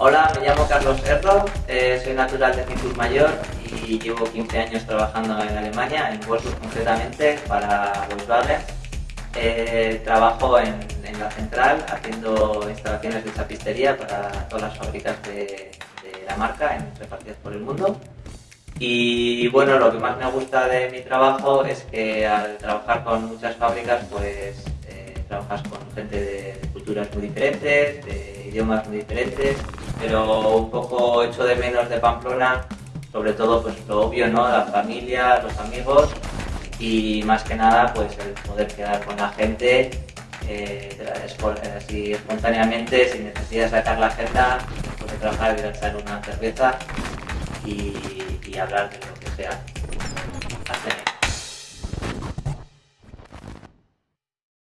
Hola, me llamo Carlos Erro, eh, soy natural de Cincus Mayor y llevo 15 años trabajando en Alemania, en Wolfsburg concretamente, para Volkswagen. Eh, trabajo en, la central haciendo instalaciones de chapistería para todas las fábricas de, la marca en, repartidas por el mundo. Y bueno, lo que más me gusta de mi trabajo es que al trabajar con muchas fábricas, pues eh, trabajas con gente de, culturas muy diferentes, de idiomas muy diferentes, pero un poco hecho de menos de Pamplona, sobre todo pues lo obvio, ¿no? La familia, los amigos y más que nada pues el poder quedar con la gente eh, así espontáneamente, sin necesidad de sacar la agenda, poder trabajar, a echar una cerveza y, y hablar de lo que sea.